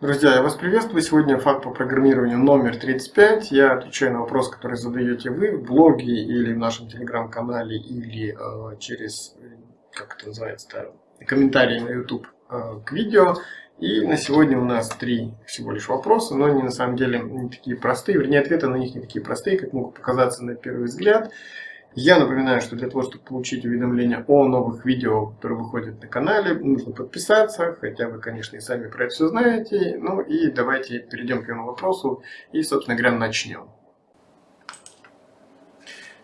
Друзья, я вас приветствую. Сегодня факт по программированию номер 35. Я отвечаю на вопрос, который задаете вы в блоге или в нашем телеграм-канале, или э, через, как это называется, комментарии на YouTube э, к видео. И на сегодня у нас три всего лишь вопроса, но они на самом деле не такие простые, вернее ответы на них не такие простые, как могут показаться на первый взгляд. Я напоминаю, что для того, чтобы получить уведомления о новых видео, которые выходят на канале, нужно подписаться, хотя вы, конечно, и сами про это все знаете. Ну и давайте перейдем к первому вопросу и, собственно говоря, начнем.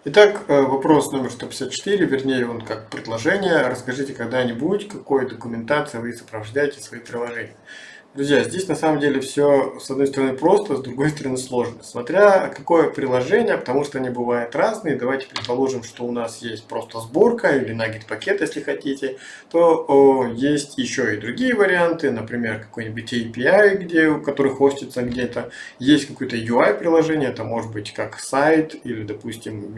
Итак, э, вопрос номер 154, вернее он как предложение. Расскажите когда-нибудь, какой документацией вы сопровождаете свои приложения. Друзья, здесь на самом деле все с одной стороны просто, с другой стороны сложно. Смотря какое приложение, потому что они бывают разные. Давайте предположим, что у нас есть просто сборка или наггет пакет, если хотите. То о, есть еще и другие варианты, например, какой-нибудь API, где, который хостится где-то. Есть какое-то UI приложение, это может быть как сайт или, допустим,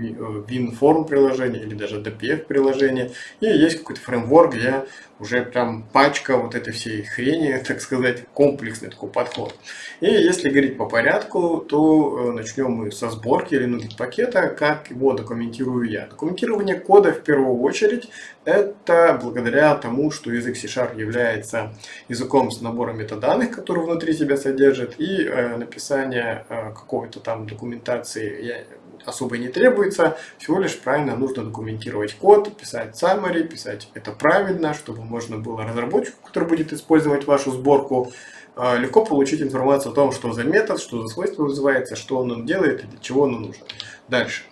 WinForm приложение или даже DPF приложение. И есть какой-то фреймворк, где уже прям пачка вот этой всей хрени, так сказать, комплексный такой подход. И если говорить по порядку, то э, начнем мы со сборки или нудит пакета, как его документирую я. Документирование кода в первую очередь это благодаря тому, что язык C-Sharp является языком с набором метаданных, которые внутри себя содержит, и э, написание э, какой-то там документации я особо не требуется, всего лишь правильно нужно документировать код, писать summary, писать это правильно, чтобы можно было разработчику, который будет использовать вашу сборку, а, легко получить информацию о том, что за метод, что за свойство вызывается, что он делает и для чего он нужен. Дальше.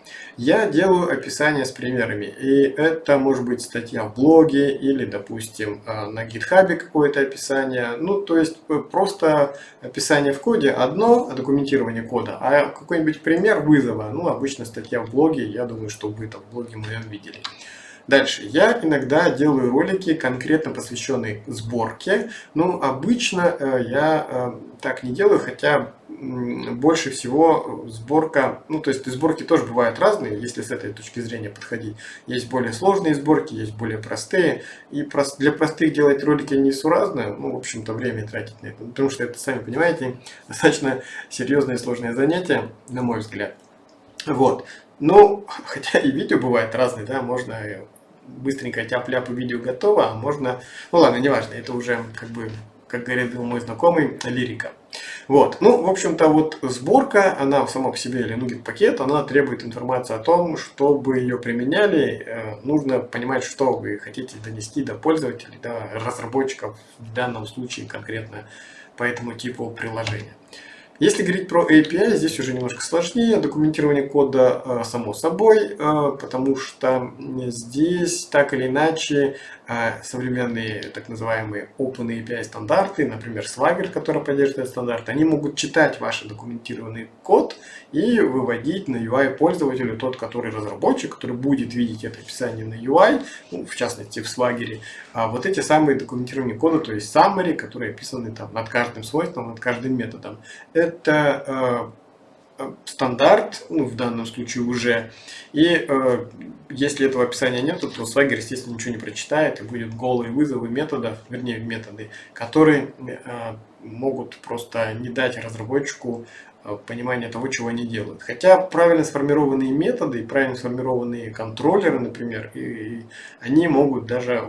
Я делаю описание с примерами. И это может быть статья в блоге или, допустим, а, на гитхабе какое-то описание. Ну, то есть э, просто описание в коде одно, документирование кода. А какой-нибудь пример вызова, ну, обычно статья в блоге, я думаю, что вы там в блоге моем видели. Дальше. Я иногда делаю ролики, конкретно посвященные сборке. Но обычно э, я э, так не делаю, хотя больше всего сборка, ну то есть сборки тоже бывают разные, если с этой точки зрения подходить. Есть более сложные сборки, есть более простые. И для простых делать ролики несуразно, ну в общем-то время тратить на это. Потому что это, сами понимаете, достаточно серьезное и сложное занятие, на мой взгляд. Вот. Ну, хотя и видео бывает разные, да, можно быстренько тяп-ляп и видео готово, а можно, ну ладно, неважно, это уже как бы, как говорит мой знакомый, лирика. Вот, ну, в общем-то, вот сборка, она сама по себе или нугет пакет, она требует информации о том, чтобы ее применяли, э, нужно понимать, что вы хотите донести до пользователей, до разработчиков, в данном случае конкретно по этому типу приложения. Если говорить про API, здесь уже немножко сложнее. Документирование кода э, само собой, э, потому что здесь так или иначе современные так называемые Open API стандарты, например, Swagger, который поддерживает стандарт, они могут читать ваш документированный код и выводить на UI пользователю тот, который разработчик, который будет видеть это описание на UI, ну, в частности в Swagger, а вот эти самые документированные коды, то есть summary, которые описаны там над каждым свойством, над каждым методом. Это э, стандарт, ну, в данном случае уже. И э, если этого описания нет, то Swagger, естественно, ничего не прочитает, и будет голые вызовы методов, вернее, методы, которые э, могут просто не дать разработчику э, понимания того, чего они делают. Хотя правильно сформированные методы правильно сформированные контроллеры, например, и, и они могут даже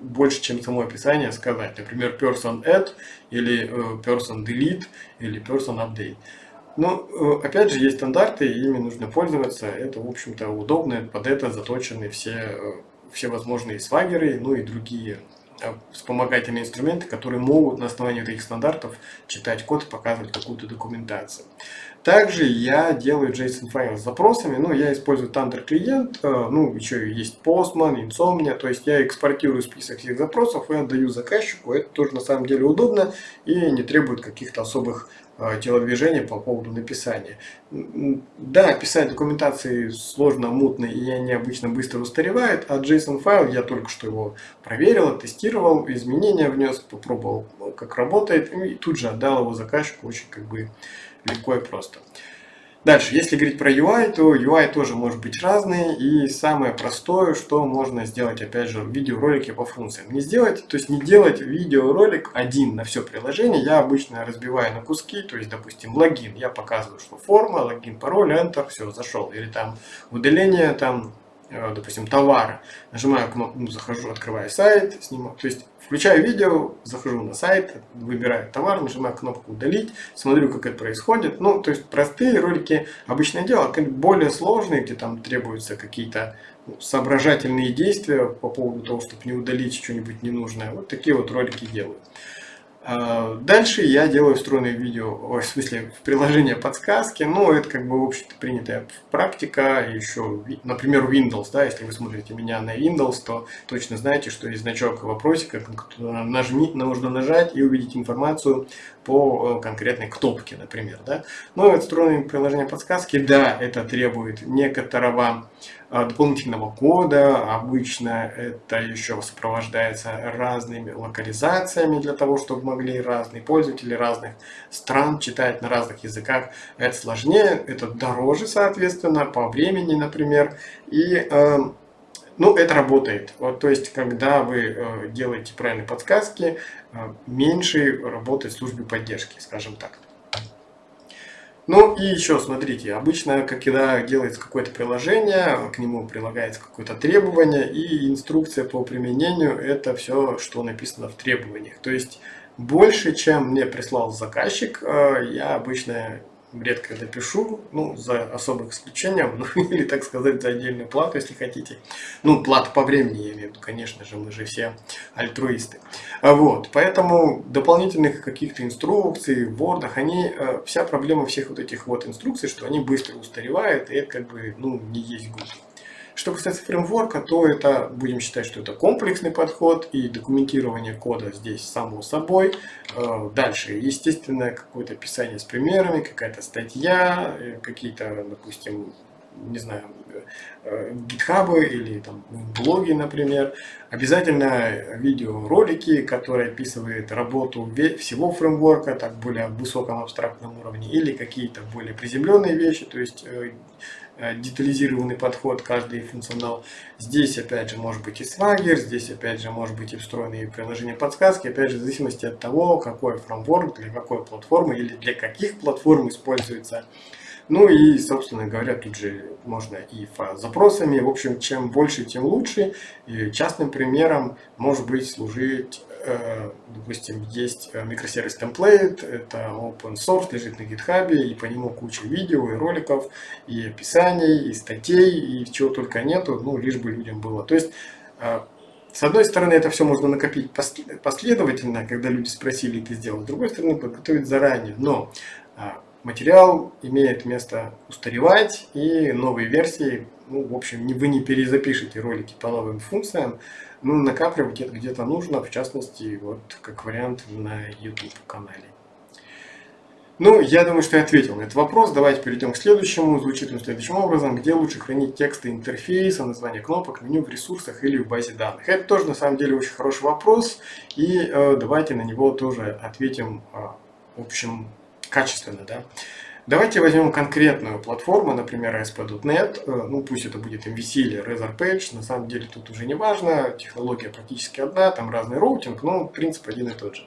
больше, чем само описание сказать. Например, person add или э, person delete или person update. Но, э, опять же, есть стандарты, и ими нужно пользоваться. Это, в общем-то, удобно. Под это заточены все, э, все возможные свагеры, ну и другие вспомогательные инструменты, которые могут на основании этих стандартов читать код и показывать какую-то документацию. Также я делаю JSON файл с запросами, ну, я использую Thunder клиент, э, ну, еще есть Postman, Insomnia, то есть я экспортирую список всех запросов и отдаю заказчику, это тоже на самом деле удобно и не требует каких-то особых э, телодвижений по поводу написания. Да, писать документации сложно, мутно и они обычно быстро устаревают, а JSON файл я только что его проверил, тестировал, изменения внес, попробовал, как работает и тут же отдал его заказчику очень как бы легко и просто. Дальше, если говорить про UI, то UI тоже может быть разный. И самое простое, что можно сделать, опять же, в видеоролике по функциям. Не сделать, то есть не делать видеоролик один на все приложение. Я обычно разбиваю на куски, то есть, допустим, логин. Я показываю, что форма, логин, пароль, Enter, все, зашел. Или там удаление, там, допустим, товара. Нажимаю кнопку, ну, захожу, открываю сайт, снимаю. То есть Включаю видео, захожу на сайт, выбираю товар, нажимаю кнопку удалить, смотрю, как это происходит. Ну, то есть простые ролики обычное дело, а более сложные, где там требуются какие-то ну, соображательные действия по поводу того, чтобы не удалить что-нибудь ненужное. Вот такие вот ролики делаю. А, дальше я делаю встроенные видео, в смысле в приложение подсказки, но это как бы в общем-то принятая практика, еще, например, Windows, да, если вы смотрите меня на Windows, то точно знаете, что есть значок вопросика, нажми, нужно нажать и увидеть информацию по э, конкретной кнопке, например, да. Но это встроенное приложение подсказки, да, это требует некоторого дополнительного кода. Обычно это еще сопровождается разными локализациями для того, чтобы могли разные пользователи разных стран читать на разных языках. Это сложнее, это дороже, соответственно, по времени, например. И э, ну, это работает. Вот, то есть, когда вы э, делаете правильные подсказки, э, меньше работает службе поддержки, скажем так. Ну и еще, смотрите, обычно, когда делается какое-то приложение, к нему прилагается какое-то требование и инструкция по применению, это все, что написано в требованиях. То есть, больше, чем мне прислал заказчик, э, я обычно редко допишу, ну, за особым исключением, ну, или, так сказать, за отдельную плату, если хотите. Ну, плата по времени, я имею в виду, конечно же, мы же все альтруисты. А вот, поэтому дополнительных каких-то инструкций в они, э, вся проблема всех вот этих вот инструкций, что они быстро устаревают, и это как бы, ну, не есть гуд. Что касается фреймворка, то это будем считать, что это комплексный подход и документирование кода здесь само собой. Э, дальше, естественно, какое-то описание с примерами, какая-то статья, э, какие-то, допустим, не знаю, э, гитхабы или там блоги, например. Обязательно видеоролики, которые описывают работу всего фреймворка, так более высоком абстрактном уровне, или какие-то более приземленные вещи, то есть детализированный подход, каждый функционал. Здесь опять же может быть и Swagger, здесь опять же может быть и встроенные приложения подсказки, опять же в зависимости от того, какой фреймворк, для какой платформы или для каких платформ используется. Ну и, собственно говоря, тут же можно и запросами. В общем, чем больше, тем лучше. И частным примером может быть служить Э, допустим, есть э, микросервис template, это open source, лежит на GitHub, и по нему куча видео и роликов, и описаний, и статей, и чего только нету, ну, лишь бы людям было. То есть, э, с одной стороны, это все можно накопить последовательно, когда люди спросили, ты сделал, с другой стороны, подготовить заранее. Но материал имеет место устаревать, и новые версии, ну, в общем, вы не перезапишете ролики по новым функциям, ну, накапливать это где-то нужно, в частности, вот как вариант на YouTube канале. Ну, я думаю, что я ответил на этот вопрос. Давайте перейдем к следующему. Звучит он следующим образом. Где лучше хранить тексты интерфейса, название кнопок, меню в ресурсах или в базе данных? Это тоже, на самом деле, очень хороший вопрос. И э, давайте на него тоже ответим, э, в общем, качественно. Да? Давайте возьмем конкретную платформу, например, ASP.NET, э, ну пусть это будет MVC или RazorPage, на самом деле тут уже не важно, технология практически одна, там разный роутинг, но принцип один и тот же.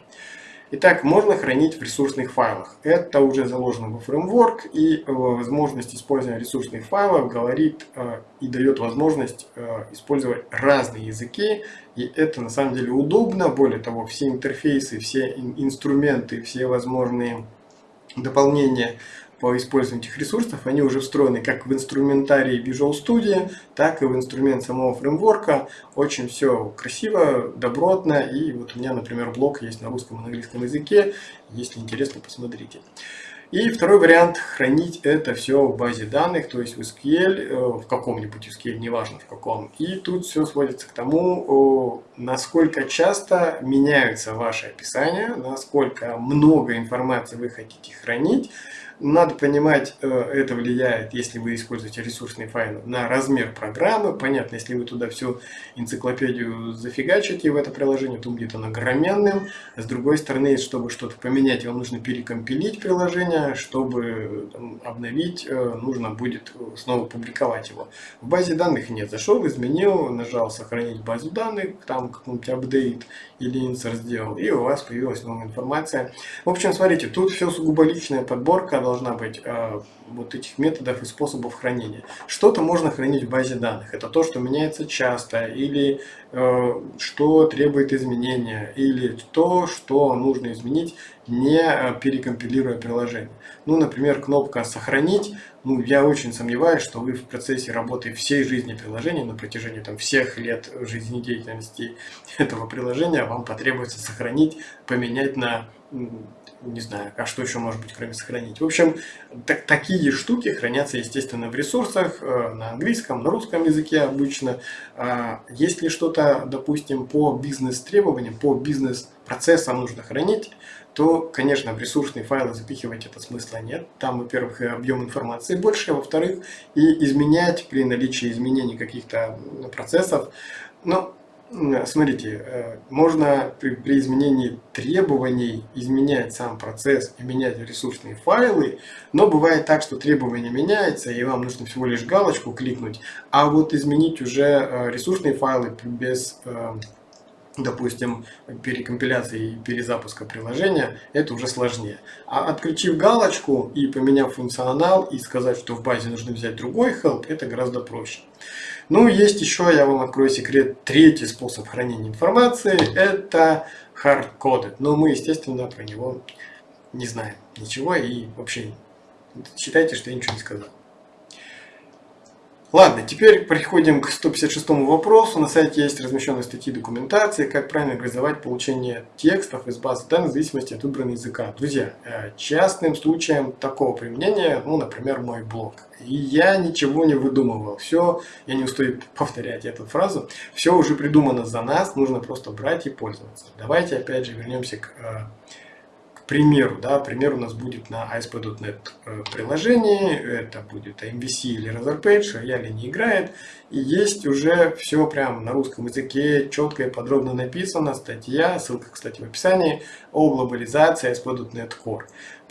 Итак, можно хранить в ресурсных файлах. Это уже заложено во фреймворк, и э, возможность использования ресурсных файлов говорит э, и дает возможность использовать разные языки, и это на самом деле удобно. Более того, все интерфейсы, все инструменты, все возможные дополнения по использованию этих ресурсов, они уже встроены как в инструментарий Visual Studio, так и в инструмент самого фреймворка. Очень все красиво, добротно. И вот у меня, например, блок есть на русском и на английском языке. Если интересно, посмотрите. И второй вариант – хранить это все в базе данных, то есть в SQL, э, в каком-нибудь SQL, неважно в каком. И тут все сводится к тому, насколько часто меняются ваши описания, насколько много информации вы хотите хранить, надо понимать, э, это влияет, если вы используете ресурсные файлы, на размер программы. Понятно, если вы туда всю энциклопедию зафигачите в это приложение, то будет оно огроменным. С другой стороны, чтобы что-то поменять, вам нужно перекомпилить приложение чтобы обновить, э, нужно будет снова публиковать его. В базе данных нет. Зашел, изменил, нажал сохранить базу данных, там какой-нибудь апдейт или insert сделал, и у вас появилась новая информация. В общем, смотрите, тут все сугубо личная подборка должна быть э, вот этих методов и способов хранения. Что-то можно хранить в базе данных. Это то, что меняется часто, или э, что требует изменения, или то, что нужно изменить, не э, перекомпилируя приложение. Ну, например, кнопка «Сохранить». Ну, я очень сомневаюсь, что вы в процессе работы всей жизни приложения, на протяжении там, всех лет жизнедеятельности этого приложения, вам потребуется сохранить, поменять на не знаю, а что еще может быть, кроме сохранить. В общем, так, такие штуки хранятся, естественно, в ресурсах, э, на английском, на русском языке обычно. А если что-то, допустим, по бизнес-требованиям, по бизнес-процессам нужно хранить, то, конечно, в ресурсные файлы запихивать это смысла нет. Там, во-первых, объем информации больше, а во-вторых, и изменять при наличии изменений каких-то процессов. Но Смотрите, э, можно при, при изменении требований изменять сам процесс и менять ресурсные файлы, но бывает так, что требование меняется, и вам нужно всего лишь галочку кликнуть, а вот изменить уже э, ресурсные файлы без э, допустим, перекомпиляции и перезапуска приложения, это уже сложнее. А отключив галочку и поменяв функционал и сказать, что в базе нужно взять другой help, это гораздо проще. Ну, есть еще, я вам открою секрет, третий способ хранения информации, это hard-coded. Но мы, естественно, про него не знаем ничего и вообще считайте, что я ничего не сказал. Ладно, теперь переходим к 156 вопросу. На сайте есть размещенные статьи документации, как правильно организовать получение текстов из базы данных в зависимости от выбранного языка. Друзья, э, частным случаем такого применения, ну, например, мой блог. И я ничего не выдумывал. Все, я не устаю повторять эту фразу, все уже придумано за нас, нужно просто брать и пользоваться. Давайте опять же вернемся к э, примеру, да, пример у нас будет на ASP.NET э, приложении, это будет MVC или Razorpage, рояль не играет, и есть уже все прям на русском языке, четко и подробно написано, статья, ссылка, кстати, в описании, о глобализации ASP.NET Core.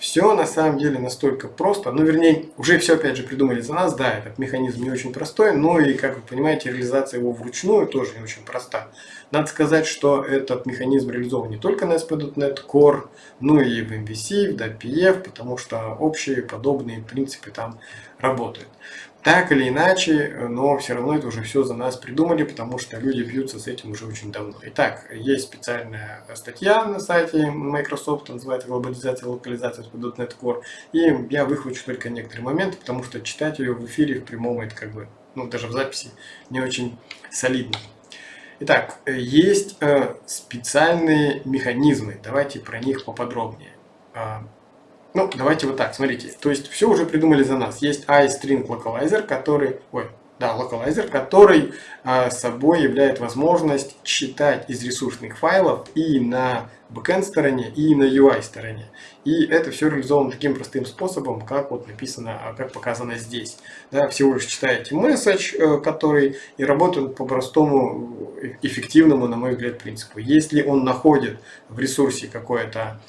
Все на самом деле настолько просто, ну вернее, уже все опять же придумали за нас, да, этот механизм не очень простой, но и, как вы понимаете, реализация его вручную тоже не очень проста. Надо сказать, что этот механизм реализован не только на ASP.NET Core, но и в MVC, в DPF, потому что общие подобные принципы там работают. Так или иначе, но все равно это уже все за нас придумали, потому что люди бьются с этим уже очень давно. Итак, есть специальная статья на сайте Microsoft, называется «Глобализация и локализация ASP.NET Core», и я выхвачу только некоторые моменты, потому что читать ее в эфире в прямом это как бы, ну даже в записи не очень солидно. Итак, есть э, специальные механизмы. Давайте про них поподробнее. Ну, давайте вот так, смотрите. То есть все уже придумали за нас. Есть iString Localizer, который... Ой, да, локалайзер, который а, собой является возможность читать из ресурсных файлов и на backend стороне, и на UI стороне. И это все реализовано таким простым способом, как вот написано, а, как показано здесь. Да, всего лишь читаете message, э, который и работает по простому, э, эффективному, на мой взгляд, принципу. Если он находит в ресурсе какое-то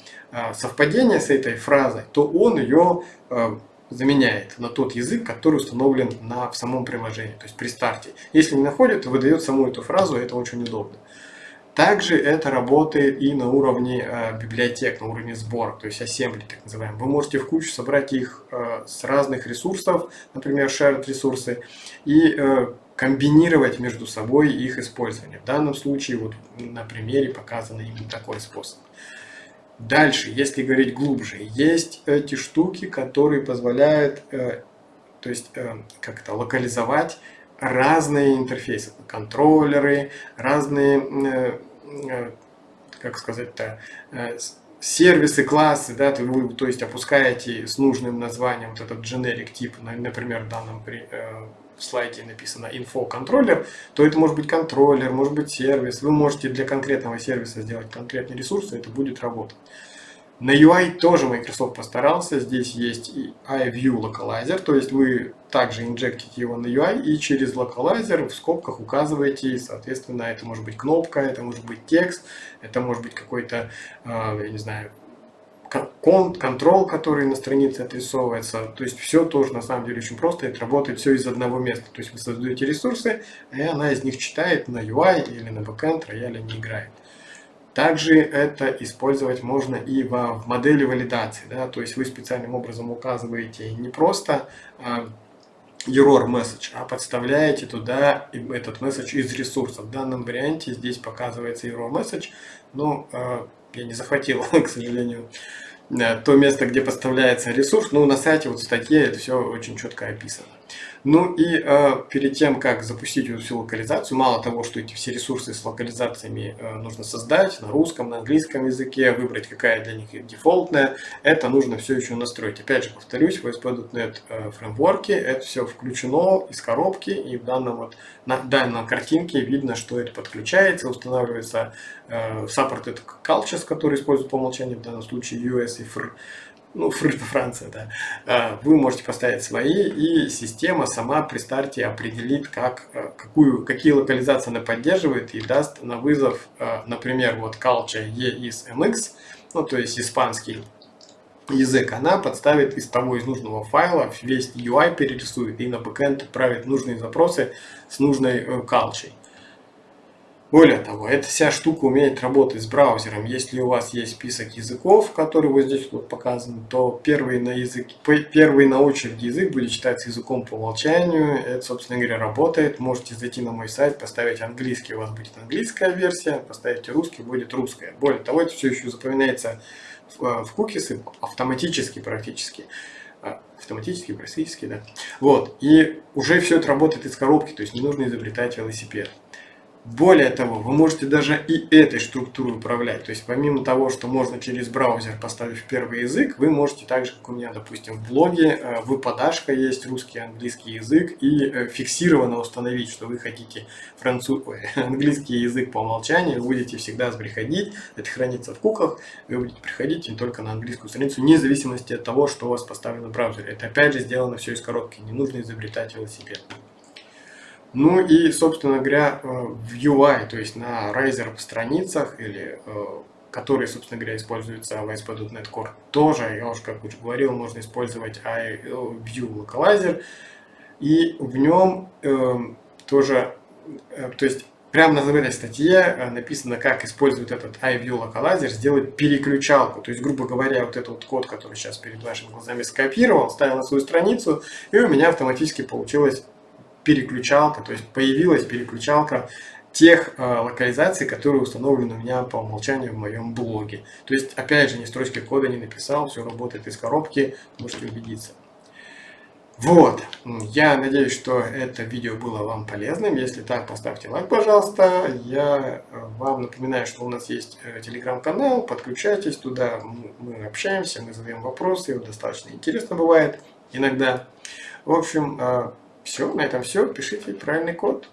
совпадение с этой фразой, то он ее э, заменяет на тот язык, который установлен на, в самом приложении, то есть при старте. Если не находит, то выдает саму эту фразу, это очень удобно. Также это работает и на уровне э, библиотек, на уровне сбора, то есть assembly так называемый. Вы можете в кучу собрать их э, с разных ресурсов, например, shared ресурсы, и э, комбинировать между собой их использование. В данном случае вот на примере показан именно такой способ. Дальше, если говорить глубже, есть эти штуки, которые позволяют, э, то есть, э, как это, локализовать разные интерфейсы, контроллеры, разные, э, э, как сказать-то, э, сервисы, классы, да, то, вы, то есть опускаете с нужным названием вот этот generic тип, например, в данном при, э, слайде написано info контроллер, то это может быть контроллер, может быть сервис. Вы можете для конкретного сервиса сделать конкретный ресурс, и это будет работать. На UI тоже Microsoft постарался. Здесь есть и iView Localizer, то есть вы также инжектите его на UI и через Localizer в скобках указываете, соответственно, это может быть кнопка, это может быть текст, это может быть какой-то, а, я не знаю, контрол, который на странице отрисовывается. То есть все тоже на самом деле очень просто. Это работает все из одного места. То есть вы создаете ресурсы, и она из них читает на UI или на backend рояля не играет. Также это использовать можно и в модели валидации. Да? То есть вы специальным образом указываете не просто а, error message, а подставляете туда этот message из ресурсов. В данном варианте здесь показывается error message, но э, я не захватил, к сожалению, э, то место, где подставляется ресурс. Но на сайте, вот в статье это все очень четко описано. Ну и э, перед тем, как запустить эту всю локализацию, мало того, что эти все ресурсы с локализациями э, нужно создать на русском, на английском языке, выбрать какая для них дефолтная, это нужно все еще настроить. Опять же, повторюсь, в ASP.NET э, фреймворке это все включено из коробки, и в данном вот, на данной картинке видно, что это подключается, устанавливается э, supported cultures, который используют по умолчанию, в данном случае US и FR ну, Франция, да, а, вы можете поставить свои, и система сама при старте определит, как, а, какую, какие локализации она поддерживает и даст на вызов, а, например, вот culture E из MX, ну, то есть испанский язык, она подставит из того, из нужного файла, весь UI перерисует и на бэкэнд отправит нужные запросы с нужной э, калчей. Более того, эта вся штука умеет работать с браузером. Если у вас есть список языков, который вот здесь вот показан, то первый на, язык, первый на очереди язык будет считаться языком по умолчанию. Это, собственно говоря, работает. Можете зайти на мой сайт, поставить английский, у вас будет английская версия, поставите русский, будет русская. Более того, это все еще запоминается в, в кукисы автоматически практически а, автоматически, практически, да. Вот, и уже все это работает из коробки, то есть не нужно изобретать велосипед. Более того, вы можете даже и этой структурой управлять. То есть помимо того, что можно через браузер поставив первый язык, вы можете также, как у меня, допустим, в блоге, э, выпадашка есть русский, английский язык, и э, фиксированно установить, что вы хотите француз... Ой, английский язык по умолчанию, вы будете всегда приходить, это хранится в куках, вы будете приходить не только на английскую страницу, вне зависимости от того, что у вас поставлено в браузере. Это опять же сделано все из коробки, не нужно изобретать велосипед. Ну и, собственно говоря, э, в UI, то есть на Razer страницах, или, э, которые, собственно говоря, используются в ASP.NET Core, тоже, я уже как уже говорил, можно использовать iView Localizer. И в нем э, тоже, э, то есть прямо на этой статье э, написано, как использует этот iView Localizer, сделать переключалку. То есть, грубо говоря, вот этот вот код, который сейчас перед вашими глазами скопировал, ставил на свою страницу, и у меня автоматически получилось переключалка, то есть появилась переключалка тех э, локализаций, которые установлены у меня по умолчанию в моем блоге. То есть, опять же, ни строчки кода не написал, все работает из коробки, можете убедиться. Вот, я надеюсь, что это видео было вам полезным. Если так, поставьте лайк, пожалуйста. Я э, вам напоминаю, что у нас есть э, телеграм-канал, подключайтесь туда, мы общаемся, мы задаем вопросы, достаточно интересно бывает иногда. В общем, э, все, на этом все. Пишите правильный код.